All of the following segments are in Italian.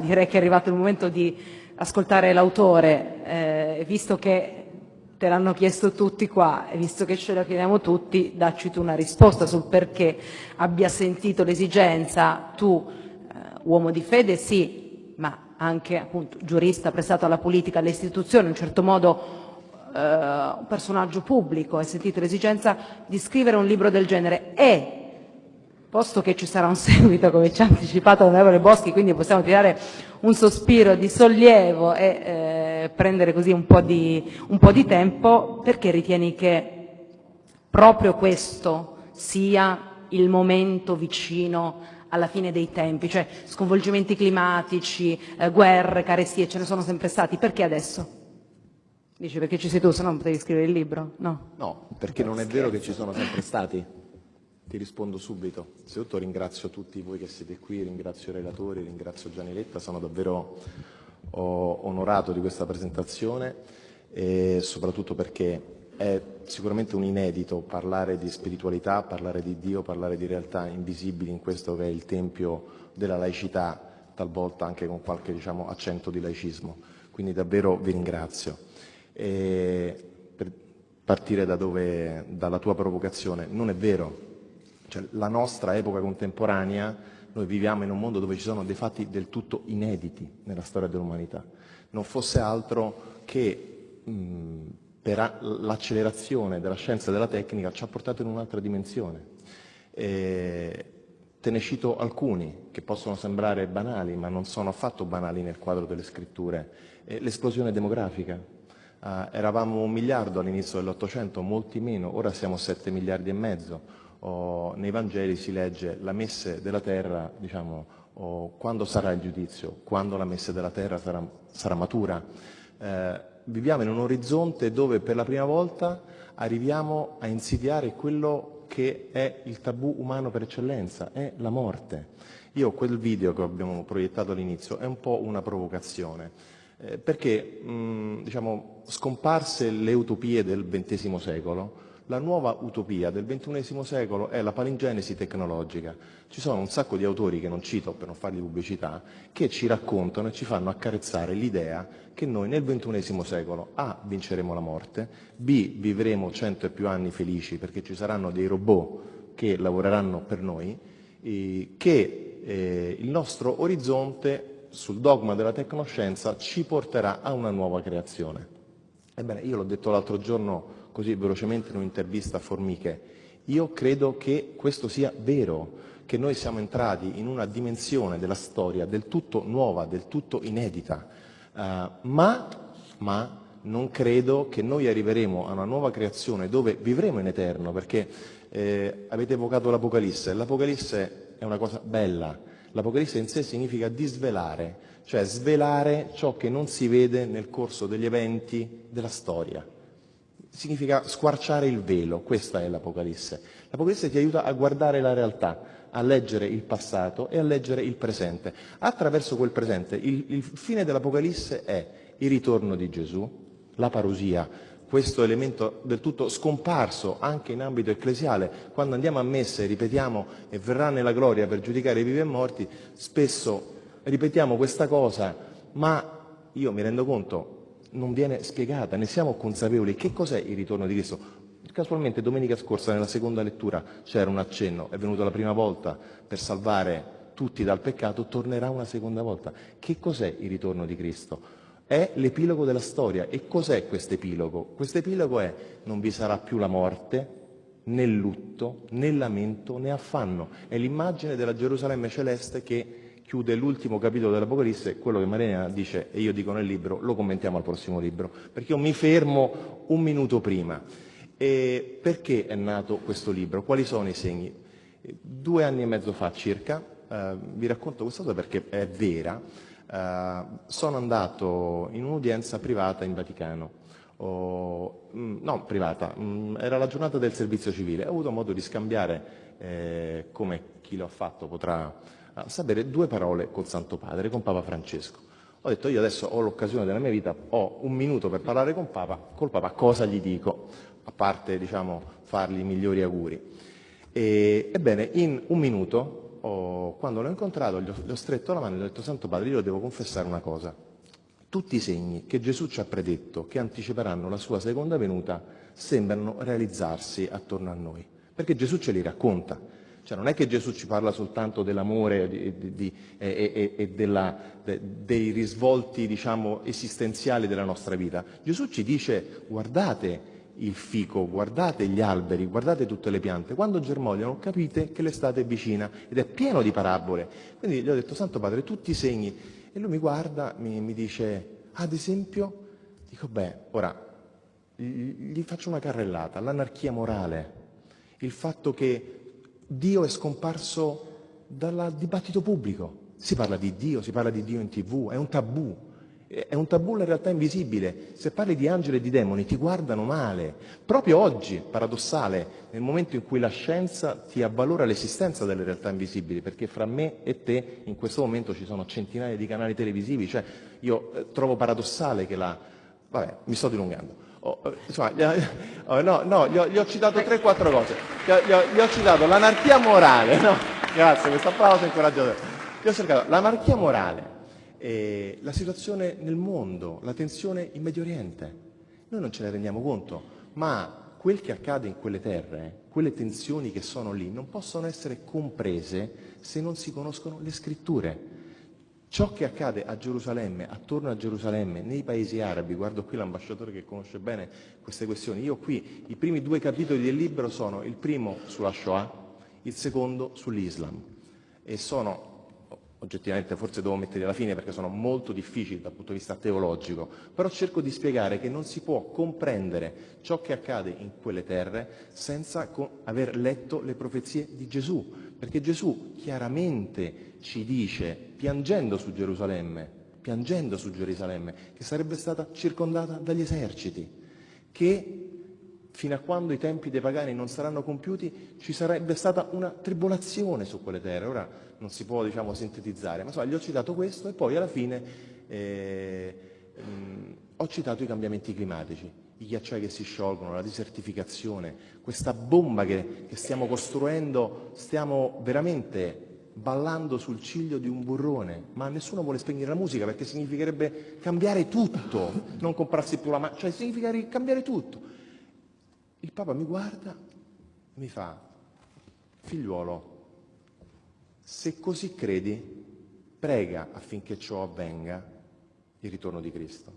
direi che è arrivato il momento di ascoltare l'autore, eh, visto che te l'hanno chiesto tutti qua e visto che ce la chiediamo tutti, dacci tu una risposta sul perché abbia sentito l'esigenza, tu eh, uomo di fede sì, ma anche appunto giurista prestato alla politica, alle istituzioni, in un certo modo eh, un personaggio pubblico, hai sentito l'esigenza di scrivere un libro del genere. E posto che ci sarà un seguito, come ci ha anticipato l'onorevole Boschi, quindi possiamo tirare un sospiro di sollievo e eh, prendere così un po, di, un po' di tempo, perché ritieni che proprio questo sia il momento vicino alla fine dei tempi, cioè sconvolgimenti climatici, eh, guerre, carestie, ce ne sono sempre stati, perché adesso? Dici perché ci sei tu, se no potevi scrivere il libro? No. No, perché non è vero che ci sono sempre stati. Ti rispondo subito. Innanzitutto ringrazio tutti voi che siete qui, ringrazio i relatori, ringrazio Gianni Letta, sono davvero onorato di questa presentazione e soprattutto perché è sicuramente un inedito parlare di spiritualità, parlare di Dio, parlare di realtà invisibili in questo che è il tempio della laicità, talvolta anche con qualche diciamo, accento di laicismo. Quindi davvero vi ringrazio. E per partire da dove, dalla tua provocazione, non è vero cioè, la nostra epoca contemporanea, noi viviamo in un mondo dove ci sono dei fatti del tutto inediti nella storia dell'umanità. Non fosse altro che mh, per l'accelerazione della scienza e della tecnica ci ha portato in un'altra dimensione. E te ne cito alcuni che possono sembrare banali, ma non sono affatto banali nel quadro delle scritture. L'esplosione demografica. Uh, eravamo un miliardo all'inizio dell'Ottocento, molti meno, ora siamo sette miliardi e mezzo oh, nei Vangeli si legge la messe della terra, diciamo, oh, quando sarà il giudizio, quando la messe della terra sarà, sarà matura. Eh, viviamo in un orizzonte dove per la prima volta arriviamo a insidiare quello che è il tabù umano per eccellenza, è la morte. Io quel video che abbiamo proiettato all'inizio è un po' una provocazione, eh, perché mh, diciamo, scomparse le utopie del XX secolo, la nuova utopia del XXI secolo è la palingenesi tecnologica. Ci sono un sacco di autori, che non cito per non fargli pubblicità, che ci raccontano e ci fanno accarezzare l'idea che noi nel XXI secolo A. vinceremo la morte, B. vivremo cento e più anni felici perché ci saranno dei robot che lavoreranno per noi, che eh, il nostro orizzonte sul dogma della tecnoscienza ci porterà a una nuova creazione. Ebbene, io l'ho detto l'altro giorno così velocemente in un'intervista a Formiche, io credo che questo sia vero, che noi siamo entrati in una dimensione della storia del tutto nuova, del tutto inedita, uh, ma, ma, non credo che noi arriveremo a una nuova creazione dove vivremo in eterno, perché eh, avete evocato l'Apocalisse, l'Apocalisse è una cosa bella, l'Apocalisse in sé significa disvelare, cioè svelare ciò che non si vede nel corso degli eventi della storia significa squarciare il velo, questa è l'Apocalisse. L'Apocalisse ti aiuta a guardare la realtà, a leggere il passato e a leggere il presente. Attraverso quel presente, il, il fine dell'Apocalisse è il ritorno di Gesù, la parusia, questo elemento del tutto scomparso anche in ambito ecclesiale. Quando andiamo a messe e ripetiamo e verrà nella gloria per giudicare i vivi e morti, spesso ripetiamo questa cosa, ma io mi rendo conto, non viene spiegata, ne siamo consapevoli. Che cos'è il ritorno di Cristo? Casualmente domenica scorsa nella seconda lettura c'era un accenno, è venuto la prima volta per salvare tutti dal peccato, tornerà una seconda volta. Che cos'è il ritorno di Cristo? È l'epilogo della storia. E cos'è questo epilogo? Questo epilogo è non vi sarà più la morte, né lutto, né lamento, né affanno. È l'immagine della Gerusalemme celeste che chiude l'ultimo capitolo dell'Apocalisse, quello che Marina dice e io dico nel libro, lo commentiamo al prossimo libro, perché io mi fermo un minuto prima. E perché è nato questo libro? Quali sono i segni? Due anni e mezzo fa circa, eh, vi racconto questa cosa perché è vera, eh, sono andato in un'udienza privata in Vaticano. Oh, no, privata, mh, era la giornata del servizio civile, ho avuto modo di scambiare, eh, come chi lo ha fatto potrà a sapere due parole col Santo Padre, con Papa Francesco. Ho detto io adesso ho l'occasione della mia vita, ho un minuto per parlare con Papa, col Papa cosa gli dico, a parte diciamo, fargli i migliori auguri. E, ebbene, in un minuto ho, quando l'ho incontrato gli ho, gli ho stretto la mano e gli ho detto Santo Padre, io devo confessare una cosa. Tutti i segni che Gesù ci ha predetto, che anticiperanno la sua seconda venuta, sembrano realizzarsi attorno a noi, perché Gesù ce li racconta. Cioè non è che Gesù ci parla soltanto dell'amore di, di, e, e, e della, de, dei risvolti diciamo, esistenziali della nostra vita. Gesù ci dice guardate il fico, guardate gli alberi, guardate tutte le piante. Quando germogliano capite che l'estate è vicina ed è pieno di parabole. Quindi gli ho detto Santo Padre tutti i segni. E lui mi guarda, mi, mi dice ad esempio, dico beh, ora gli faccio una carrellata, l'anarchia morale, il fatto che Dio è scomparso dal dibattito pubblico. Si parla di Dio, si parla di Dio in tv, è un tabù. È un tabù in realtà invisibile. Se parli di angeli e di demoni ti guardano male. Proprio oggi, paradossale, nel momento in cui la scienza ti avvalora l'esistenza delle realtà invisibili, perché fra me e te in questo momento ci sono centinaia di canali televisivi, cioè io eh, trovo paradossale che la... Vabbè, mi sto dilungando. Oh, eh, insomma, oh, no, no, gli ho, gli ho citato 3-4 cose. Gli ho, gli, ho, gli ho, citato l'anarchia morale, no? Grazie, questo applauso incoraggiatore. Gli ho cercato l'anarchia morale, eh, la situazione nel mondo, la tensione in Medio Oriente. Noi non ce ne rendiamo conto, ma quel che accade in quelle terre, quelle tensioni che sono lì, non possono essere comprese se non si conoscono le scritture. Ciò che accade a Gerusalemme, attorno a Gerusalemme, nei paesi arabi, guardo qui l'ambasciatore che conosce bene queste questioni, io qui i primi due capitoli del libro sono il primo sulla Shoah, il secondo sull'Islam e sono oggettivamente forse devo metterli alla fine perché sono molto difficili dal punto di vista teologico, però cerco di spiegare che non si può comprendere ciò che accade in quelle terre senza aver letto le profezie di Gesù, perché Gesù chiaramente ci dice, piangendo su Gerusalemme, piangendo su Gerusalemme, che sarebbe stata circondata dagli eserciti, che fino a quando i tempi dei pagani non saranno compiuti ci sarebbe stata una tribolazione su quelle terre. Ora non si può diciamo, sintetizzare, ma insomma, gli ho citato questo e poi alla fine eh, mh, ho citato i cambiamenti climatici, i ghiacciai che si sciolgono, la desertificazione, questa bomba che, che stiamo costruendo, stiamo veramente ballando sul ciglio di un burrone, ma nessuno vuole spegnere la musica perché significherebbe cambiare tutto, non comprarsi più la macchina, cioè significa cambiare tutto. Il Papa mi guarda e mi fa, figliuolo, se così credi, prega affinché ciò avvenga, il ritorno di Cristo,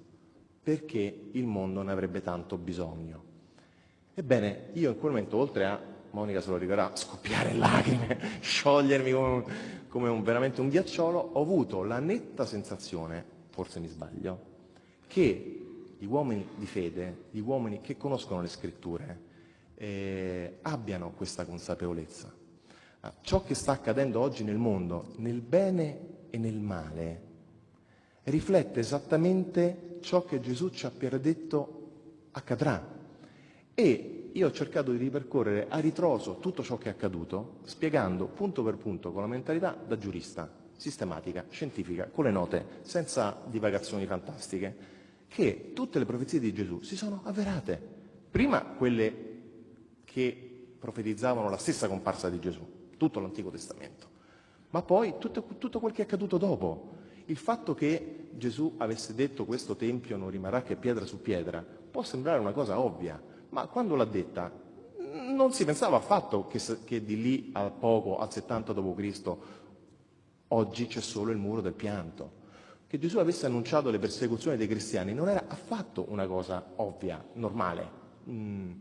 perché il mondo ne avrebbe tanto bisogno. Ebbene, io in quel momento, oltre a, Monica se lo ricorderà, scoppiare lacrime, sciogliermi come, un, come un, veramente un ghiacciolo, ho avuto la netta sensazione, forse mi sbaglio, che gli uomini di fede, gli uomini che conoscono le scritture, eh, abbiano questa consapevolezza. Ah, ciò che sta accadendo oggi nel mondo, nel bene e nel male, riflette esattamente ciò che Gesù ci ha predetto accadrà. E io ho cercato di ripercorrere a ritroso tutto ciò che è accaduto, spiegando punto per punto con la mentalità da giurista, sistematica, scientifica, con le note, senza divagazioni fantastiche, che tutte le profezie di Gesù si sono avverate. Prima quelle che profetizzavano la stessa comparsa di Gesù, tutto l'Antico Testamento, ma poi tutto, tutto quel che è accaduto dopo. Il fatto che Gesù avesse detto questo tempio non rimarrà che pietra su pietra può sembrare una cosa ovvia, ma quando l'ha detta non si pensava affatto che, che di lì a poco, al 70 d.C., oggi c'è solo il muro del pianto che Gesù avesse annunciato le persecuzioni dei cristiani non era affatto una cosa ovvia, normale. Mm.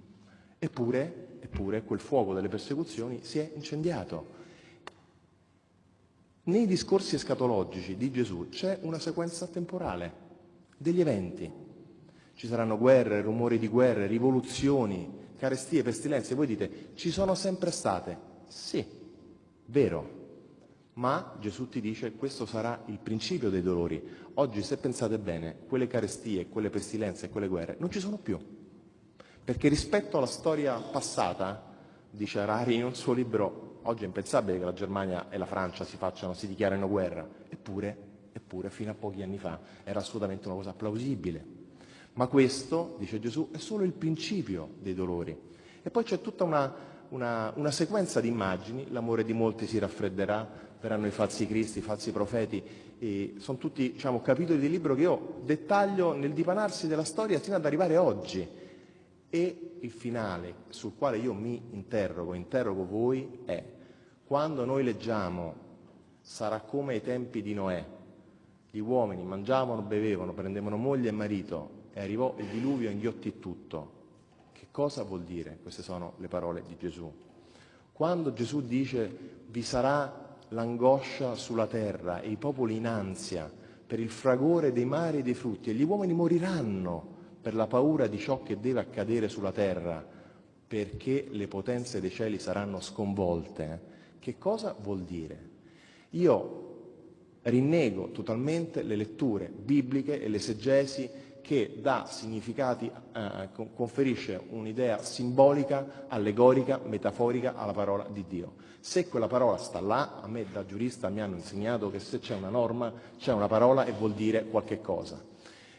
Eppure, eppure quel fuoco delle persecuzioni si è incendiato. Nei discorsi escatologici di Gesù c'è una sequenza temporale degli eventi. Ci saranno guerre, rumori di guerre, rivoluzioni, carestie, pestilenze. Voi dite, ci sono sempre state. Sì, vero, ma Gesù ti dice questo sarà il principio dei dolori. Oggi, se pensate bene, quelle carestie, quelle pestilenze quelle guerre non ci sono più. Perché rispetto alla storia passata, dice Harari in un suo libro, oggi è impensabile che la Germania e la Francia si facciano, si dichiarino guerra. Eppure, eppure, fino a pochi anni fa era assolutamente una cosa plausibile. Ma questo, dice Gesù, è solo il principio dei dolori. E poi c'è tutta una una, una sequenza di immagini, l'amore di molti si raffredderà, verranno i falsi cristi, i falsi profeti, e sono tutti diciamo, capitoli del libro che io dettaglio nel dipanarsi della storia fino ad arrivare oggi. E il finale sul quale io mi interrogo, interrogo voi, è quando noi leggiamo sarà come ai tempi di Noè, gli uomini mangiavano, bevevano, prendevano moglie e marito e arrivò il diluvio e inghiottì tutto. Che cosa vuol dire? Queste sono le parole di Gesù. Quando Gesù dice vi sarà l'angoscia sulla terra e i popoli in ansia per il fragore dei mari e dei frutti e gli uomini moriranno per la paura di ciò che deve accadere sulla terra perché le potenze dei cieli saranno sconvolte, che cosa vuol dire? Io rinnego totalmente le letture bibliche e l'esegesi che dà significati, eh, conferisce un'idea simbolica, allegorica, metaforica alla parola di Dio. Se quella parola sta là, a me da giurista mi hanno insegnato che se c'è una norma, c'è una parola e vuol dire qualche cosa.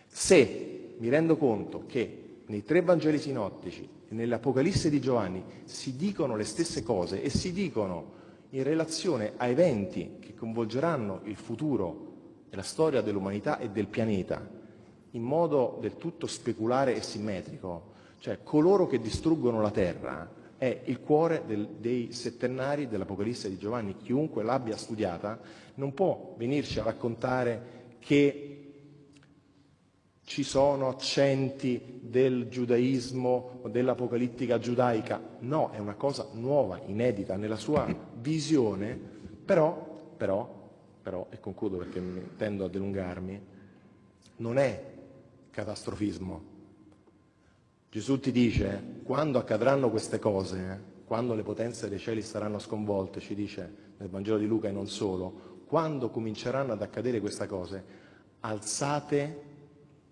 Se mi rendo conto che nei tre Vangeli sinottici e nell'Apocalisse di Giovanni si dicono le stesse cose e si dicono in relazione a eventi che coinvolgeranno il futuro e la storia dell'umanità e del pianeta, in modo del tutto speculare e simmetrico, cioè coloro che distruggono la terra è il cuore del, dei settennari dell'Apocalisse di Giovanni. Chiunque l'abbia studiata non può venirci a raccontare che ci sono accenti del giudaismo o dell'apocalittica giudaica. No, è una cosa nuova, inedita nella sua visione, però, però, però, e concludo perché tendo a dilungarmi, non è catastrofismo. Gesù ti dice, quando accadranno queste cose, quando le potenze dei cieli saranno sconvolte, ci dice nel Vangelo di Luca e non solo, quando cominceranno ad accadere queste cose, alzate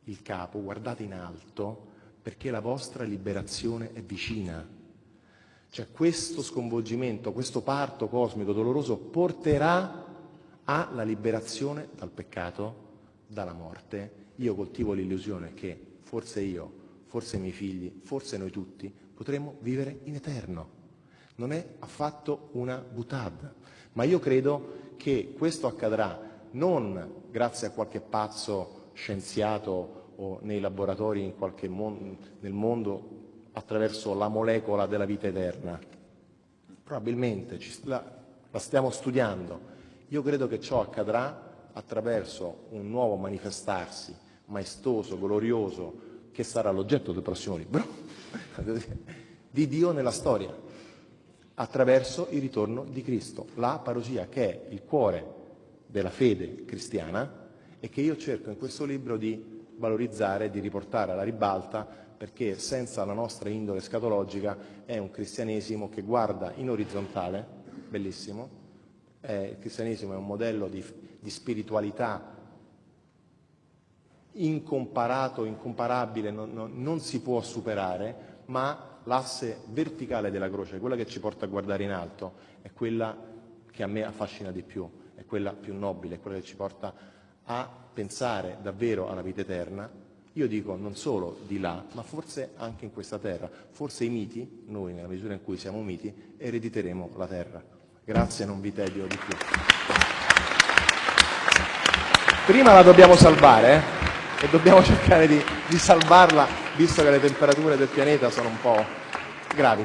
il capo, guardate in alto, perché la vostra liberazione è vicina. Cioè questo sconvolgimento, questo parto cosmico doloroso porterà alla liberazione dal peccato, dalla morte io coltivo l'illusione che forse io, forse i miei figli, forse noi tutti potremo vivere in eterno. Non è affatto una butad, ma io credo che questo accadrà non grazie a qualche pazzo scienziato o nei laboratori in qualche mon nel mondo attraverso la molecola della vita eterna. Probabilmente la, la stiamo studiando. Io credo che ciò accadrà attraverso un nuovo manifestarsi maestoso, glorioso, che sarà l'oggetto del prossimo libro, di Dio nella storia, attraverso il ritorno di Cristo, la parosia che è il cuore della fede cristiana e che io cerco in questo libro di valorizzare, di riportare alla ribalta, perché senza la nostra indole scatologica è un cristianesimo che guarda in orizzontale, bellissimo, eh, il cristianesimo è un modello di, di spiritualità incomparato, incomparabile, non, non, non si può superare, ma l'asse verticale della croce, quella che ci porta a guardare in alto, è quella che a me affascina di più, è quella più nobile, è quella che ci porta a pensare davvero alla vita eterna. Io dico non solo di là, ma forse anche in questa terra. Forse i miti, noi nella misura in cui siamo miti, erediteremo la terra. Grazie, non vi tedio di più. Prima la dobbiamo salvare, eh? E dobbiamo cercare di, di salvarla visto che le temperature del pianeta sono un po' gravi.